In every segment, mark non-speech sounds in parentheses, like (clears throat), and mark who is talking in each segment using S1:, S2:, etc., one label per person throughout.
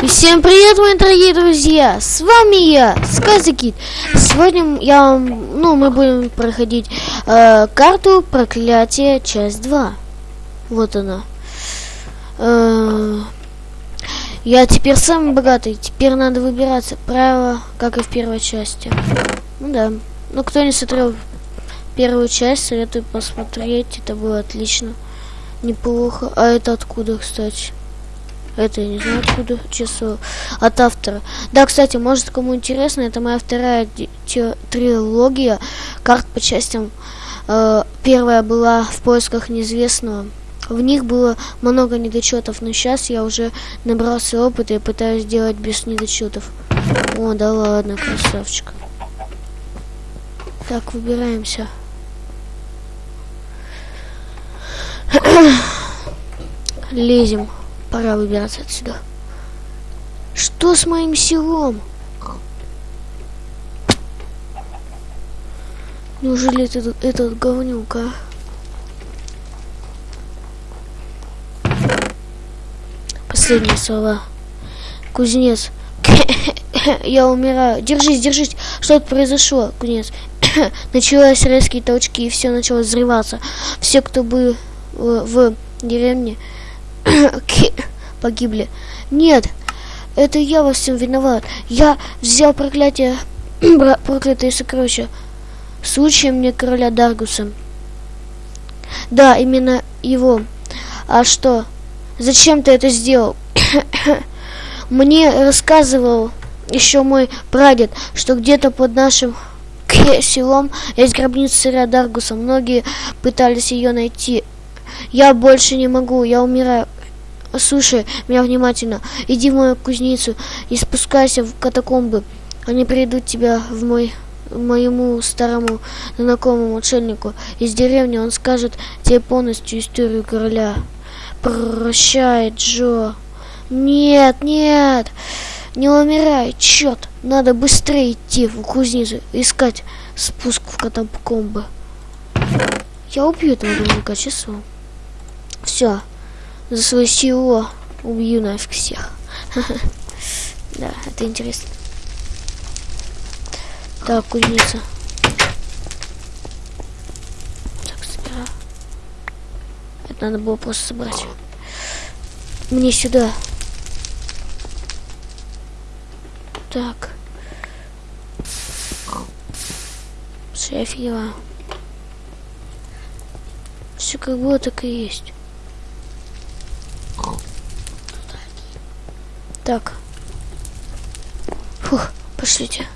S1: И всем привет, мои дорогие друзья! С вами я, Сказикит. Сегодня я, ну, мы будем проходить э, карту проклятия, часть 2. Вот она. Э, я теперь самый богатый. Теперь надо выбираться. Правило, как и в первой части. Ну да. Ну, кто не смотрел первую часть, советую посмотреть. Это было отлично. Неплохо. А это откуда, кстати? Это я не знаю откуда, число. От автора. Да, кстати, может кому интересно, это моя вторая трилогия карт по частям. Э, первая была в поисках неизвестного. В них было много недочетов, но сейчас я уже набрался опыта и пытаюсь сделать без недочетов. О, да ладно, красавчик. Так, выбираемся. (coughs) Лезем. Пора выбираться отсюда. Что с моим селом? Неужели этот, этот говнюк, а? Последние слова. Кузнец. (coughs) Я умираю. Держись, держись. Что-то произошло, кузнец. (coughs) Началось резкие толчки, и все начало взрываться. Все, кто был в, в деревне, (laughs) погибли. Нет, это я во всем виноват. Я взял проклятие, (clears throat) проклятые сокровища. Случаем мне короля Даргуса. Да, именно его. А что? Зачем ты это сделал? (clears throat) Мне рассказывал еще мой прадед, что где-то под нашим селом есть гробница царя Даргуса. Многие пытались ее найти. Я больше не могу, я умираю. Слушай меня внимательно. Иди в мою кузницу и спускайся в катакомбы. Они приведут тебя в мой моему старому знакомому отшельнику из деревни. Он скажет тебе полностью историю короля. Прощай, Джо. Нет, нет. Не умирай, черт. Надо быстрее идти в кузницу, искать спуск в катакомбы. Я убью этого дурака часом. Все за свою силу убью нафиг всех. (laughs) Да, это интересно. Так, кузница. Так, собираю. Это надо было просто собрать. Мне сюда. Так. Я офигела. Все как было, так и есть. Так. Фух, пошлите.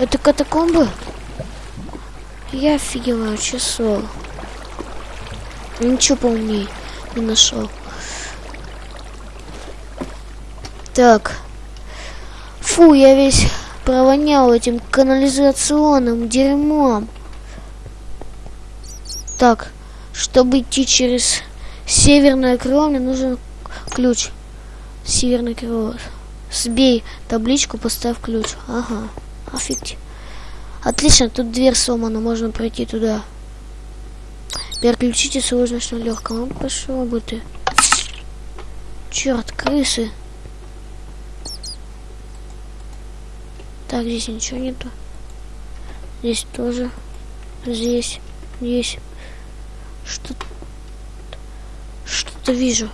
S1: Это катакомбы? Я офигеваю, часов. Ничего поумнее не нашел. Так. Фу, я весь провонял этим канализационным дерьмом. Так, чтобы идти через северное крыло, мне нужен ключ. Северный крыло. Сбей табличку, поставь ключ. Ага, офигеть. Отлично, тут дверь сломана, можно пройти туда. Переключите сложность на легком. Ну, пошел бы ты. Черт, крысы. Так, здесь ничего нету. Здесь тоже. Здесь. Здесь. Что-то... Что-то вижу.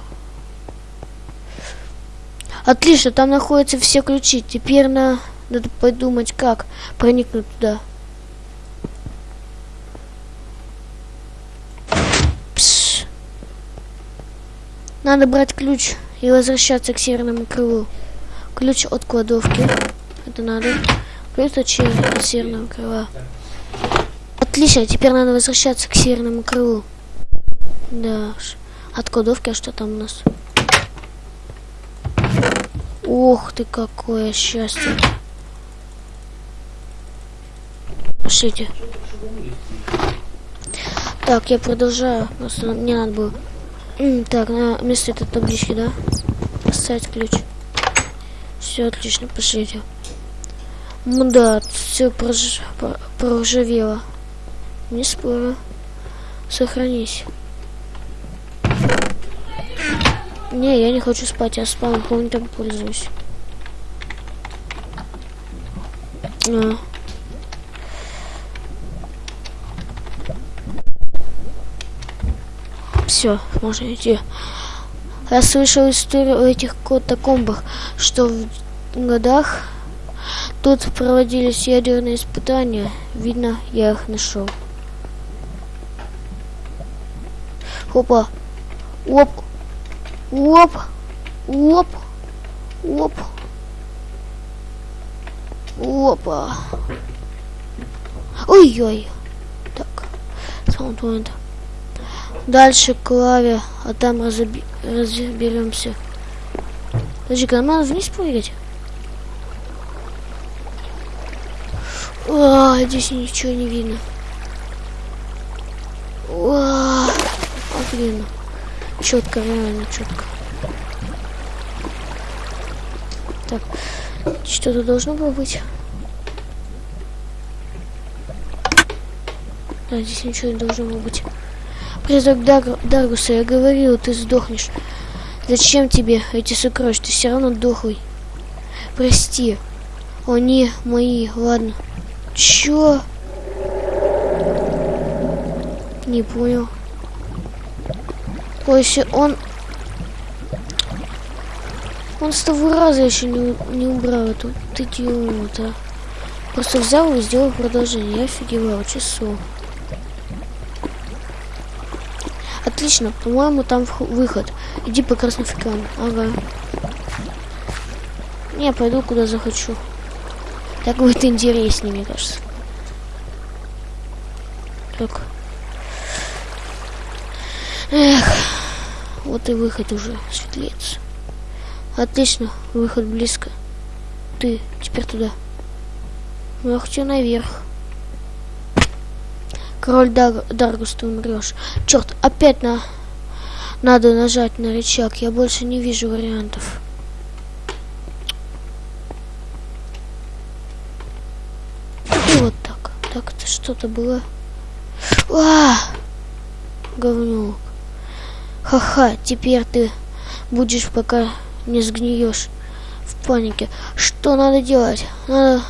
S1: Отлично, там находятся все ключи. Теперь на... надо подумать, как проникнуть туда. Пш. Надо брать ключ и возвращаться к северному крылу. Ключ от кладовки. Это надо. Ключ от северного крыла. Отлично, теперь надо возвращаться к северному крылу. Да. От кладовки, а что там у нас? Ох ты, какое счастье. Пошлите. Так, я продолжаю. Просто мне надо было. Так, на место этой таблички, да? Поставить ключ. Все отлично, пошлите. Да, все прож... проржавело. Не спорю. Сохранись. Не, я не хочу спать, я так пользуюсь. А. Все, можно идти. Я слышал историю о этих катакомбах, что в годах тут проводились ядерные испытания. Видно, я их нашел. Опа. Оп. Оп. Оп. Оп. Опа. Ой-ой. Так. Саундпоинт. Дальше клаве, а там разоби разберемся. Подожди-ка, нам надо вниз прыгать? А, здесь ничего не видно. А, блин. Четко, реально четко. Так, что-то должно было быть. Да, здесь ничего не должно было быть. Призрак Дар я говорил, ты сдохнешь. Зачем тебе эти сокровища? Ты все равно дохлый. Прости. Они мои, ладно. Чё? Не понял. Ой, если он... Он с того раза еще не, не убрал эту ты идиот, а. Просто взял и сделал продолжение. Я офигевал, часов. Отлично, по-моему, там выход. Иди по красным фикам. Ага. Не, пойду куда захочу. Так будет (laughs) интереснее, мне кажется. Так. Эх. Вот и выход уже светлеется. Отлично, выход близко. Ты теперь туда. Ну, я хочу наверх. Король Дар Даргус, ты умрешь. Черт, опять на... Надо нажать на рычаг. Я больше не вижу вариантов. И вот так. Так, это что-то было. А! Говнюк. Ха-ха, теперь ты будешь, пока не сгниешь в панике. Что надо делать? Надо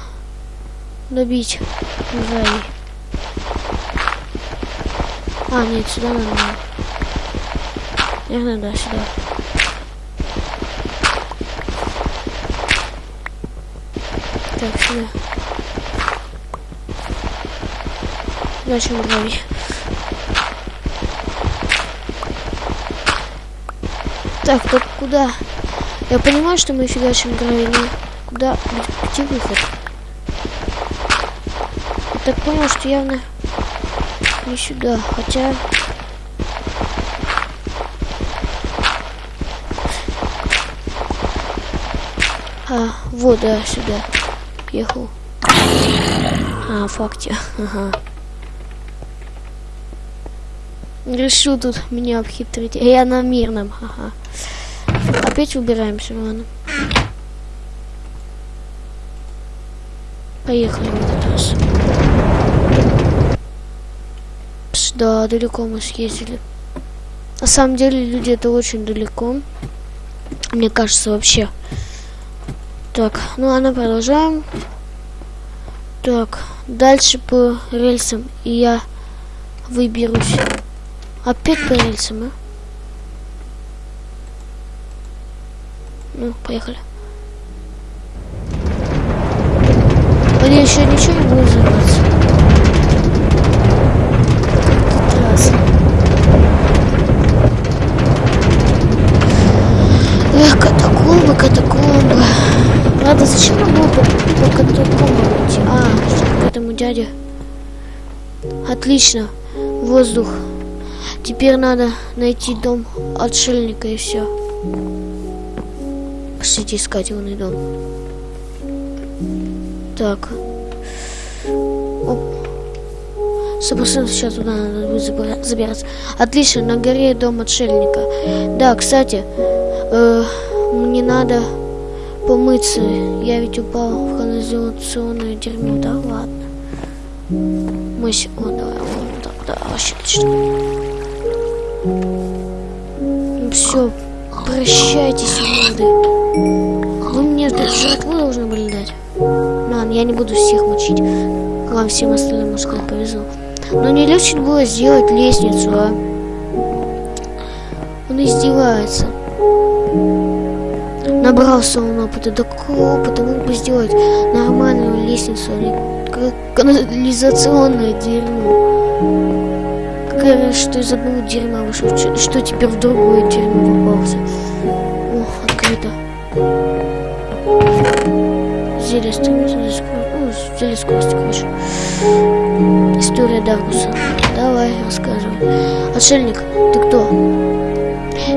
S1: добить сзади. А, нет, сюда надо. Наверное, да, сюда. Так, сюда. Дальше муравей. Так, так куда? Я понимаю, что мы фигачим гравий, но куда? Где выход? Я так понял, что явно не сюда, хотя... А, вот, да, сюда. Ехал. А, факте. (laughs) Ага. Решил тут меня обхитрить. Я на мирном. Ага. Опять убираемся, ладно. Поехали в этот раз. Да, далеко мы съездили. На самом деле, люди, это очень далеко. Мне кажется, вообще. Так, ну ладно, продолжаем. Так, дальше по рельсам. И я выберусь. Опять по рельсам, а? Ну, поехали. Или еще ничего не будет взрываться. Эх, катакомбы, катакомбы. Правда, зачем нам было по, по катакомбам идти? А, что к этому дяде. Отлично. Воздух. Теперь надо найти дом отшельника и все. Пошлите искать его дом. Так. Оп. Собственно, сейчас туда надо забираться. Отлично, на горе дом отшельника. Да, кстати, э, мне надо помыться. Я ведь упал в канализационное дерьмо. Да ладно. Мы... О, давай, вот да, вообще отлично. Все, Прощайтесь, уроды. Вы мне жертву должны были дать. Ладно, я не буду всех мочить. Вам всем остальным, может, повезло. Но не легче было сделать лестницу, а? Он издевается. Набрался он опыта, такого опыта мог бы сделать нормальную лестницу, а не канализационное дерьмо. Какая что из одного дерьма вышел, что теперь в другое дерьмо попался. Ох, открыто. Зелье стремится, ну, зелье скорости, короче. История Даргуса. Давай, рассказывай. Отшельник, ты кто?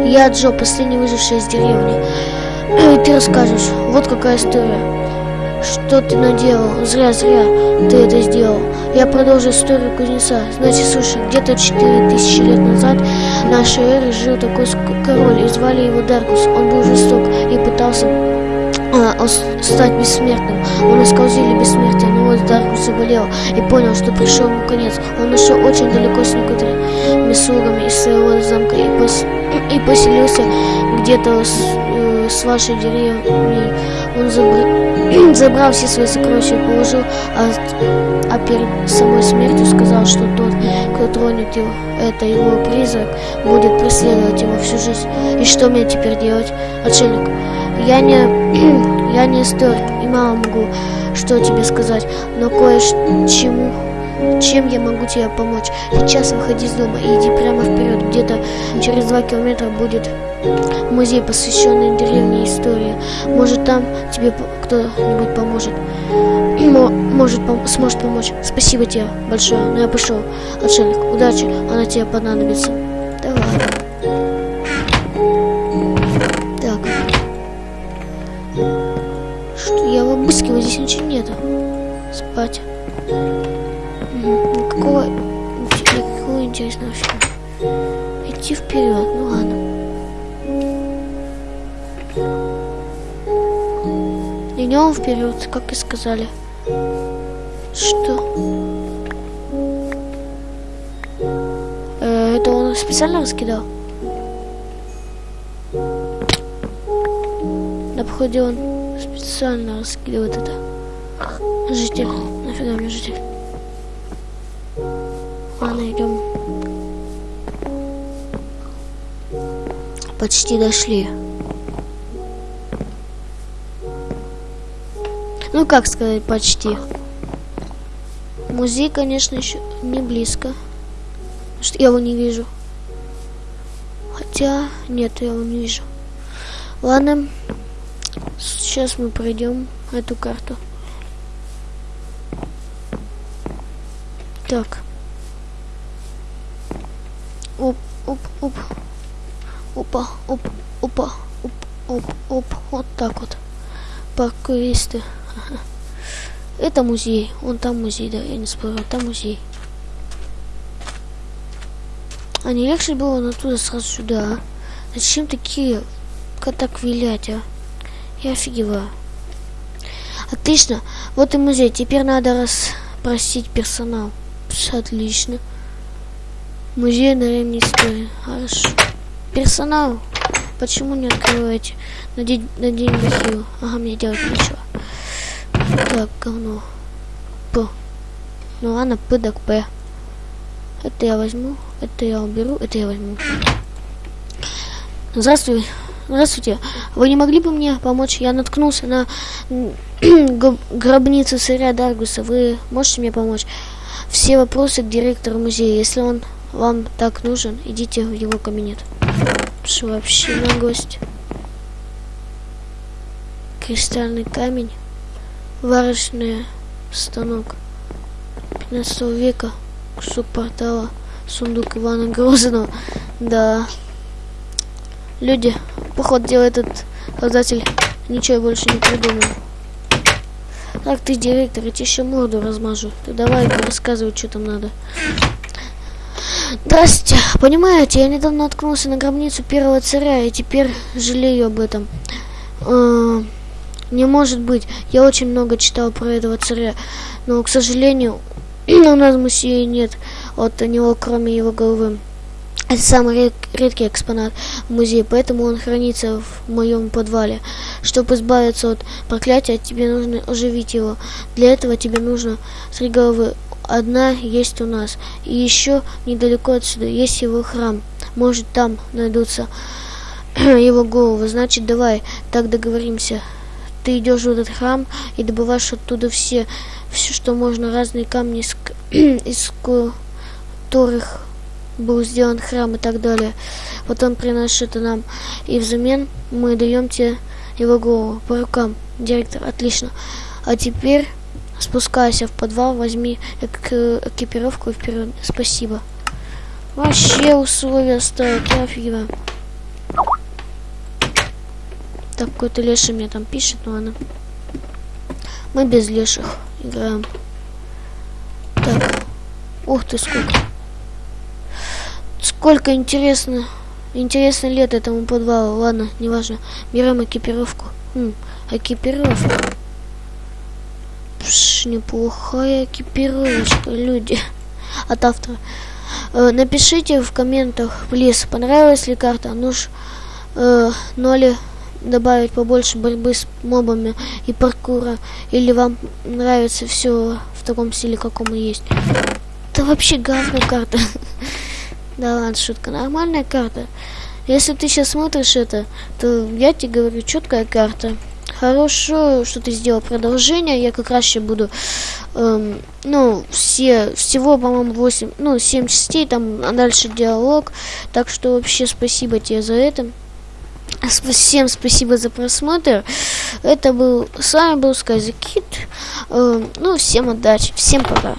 S1: Я Джо, последний выживший из деревни. И (clears throat) ты расскажешь. Вот какая история. Что ты наделал? Зря, зря ты это сделал. Я продолжу историю кузнеца. Значит, слушай, где-то 4000 лет назад нашей эры жил такой король, и звали его Даргус. Он был жесток и пытался а, стать бессмертным. Он искал зелье бессмертия, но вот Даргус заболел и понял, что пришел ему конец. Он ушел очень далеко с некоторыми слугами из своего замка и, пос... и поселился где-то с, э, с вашей деревней. Он забр... (clears throat) забрал все свои сокровища и положил, а, а перед самой смертью сказал, что тот, кто тронет его, это его призрак, будет преследовать его всю жизнь. И что мне теперь делать, отшельник? Я не, (clears throat) я не историк и мало могу что тебе сказать, но кое-чему чем я могу тебе помочь? Сейчас выходи из дома и иди прямо вперед. Где-то через два километра будет музей, посвященный деревне истории. Может, там тебе кто-нибудь поможет. Может, пом сможет помочь. Спасибо тебе большое. Но ну, я пошел. Отшельник, удачи. Она тебе понадобится. Давай. Так. Что я обыскиваю? Здесь ничего нету. Спать. Никакого, никакого интересного фильма. Идти вперед, ну ладно. Идем вперед, как и сказали. Что? Э, это он специально раскидал? Да, походу он специально раскидывает это. Житель. Нафига мне житель? Идем. Почти дошли. Ну, как сказать, почти. Музей, конечно, еще не близко. Что я его не вижу. Хотя, нет, я его не вижу. Ладно, сейчас мы пройдем эту карту. Так. Оп, оп, оп. Опа, оп, опа, оп, оп, оп. Вот так вот. Паркуристы. Это музей. Он там музей, да, я не спорю. Там музей. А не легче было на туда сразу сюда, а? Зачем такие так вилять, а? Я офигеваю. Отлично. Вот и музей. Теперь надо расспросить персонал. Отлично. Музей на древней истории. Хорошо. Персонал. Почему не открываете? Надеть, надень бахилу. Ага, мне делать нечего. Так, говно. П. Ну ладно, П П. Это я возьму, это я уберу, это я возьму. Здравствуй. Здравствуйте. Вы не могли бы мне помочь? Я наткнулся на (clears throat) гробницу сыря Даргуса. Вы можете мне помочь? Все вопросы к директору музея. Если он вам так нужен, идите в его кабинет. Что вообще наглость? Кристальный камень. Варочный станок 15 века. Кусок портала. Сундук Ивана Грозного. Да. Люди, поход делает этот создатель. Ничего больше не придумал. Так, ты директор, я тебе еще морду размажу. Ты давай рассказывай, что там надо. Здрасте. Понимаете, я недавно наткнулся на гробницу первого царя, и теперь жалею об этом. А, не может быть. Я очень много читал про этого царя, но, к сожалению, (clears throat) у нас в музее нет от него, кроме его головы. Это самый ред, редкий экспонат в музее, поэтому он хранится в моем подвале. Чтобы избавиться от проклятия, тебе нужно оживить его. Для этого тебе нужно три головы. Одна есть у нас. И еще недалеко отсюда есть его храм. Может, там найдутся (clears throat) его головы. Значит, давай, так договоримся. Ты идешь в этот храм и добываешь оттуда все, все, что можно, разные камни, из, (clears throat) которых был сделан храм и так далее. Вот он приносит нам, и взамен мы даем тебе его голову по рукам. Директор, отлично. А теперь спускайся в подвал, возьми эк экипировку и вперед. Спасибо. Вообще условия ставят, я офигеваю. Так, какой-то леший мне там пишет, но ладно. Мы без леших играем. Так. Ух ты, сколько. Сколько интересно. Интересно лет этому подвалу. Ладно, неважно. Берем экипировку. Хм, экипировка. Пш, неплохая экипировочка, люди. От автора. Э, напишите в комментах, плиз, понравилась ли карта. Ну ж, э, ну ли добавить побольше борьбы с мобами и паркура. Или вам нравится все в таком стиле, каком и есть. Это вообще говно карта. (laughs) Да ладно, шутка. Нормальная карта. Если ты сейчас смотришь это, то я тебе говорю, четкая карта. Хорошо, что ты сделал продолжение. Я как раз сейчас буду, эм, ну, все, всего, по-моему, 8, ну, 7 частей, там, а дальше диалог. Так что вообще спасибо тебе за это. Всем спасибо за просмотр. Это был, с вами был Сказикит. Эм, ну, всем удачи, всем пока.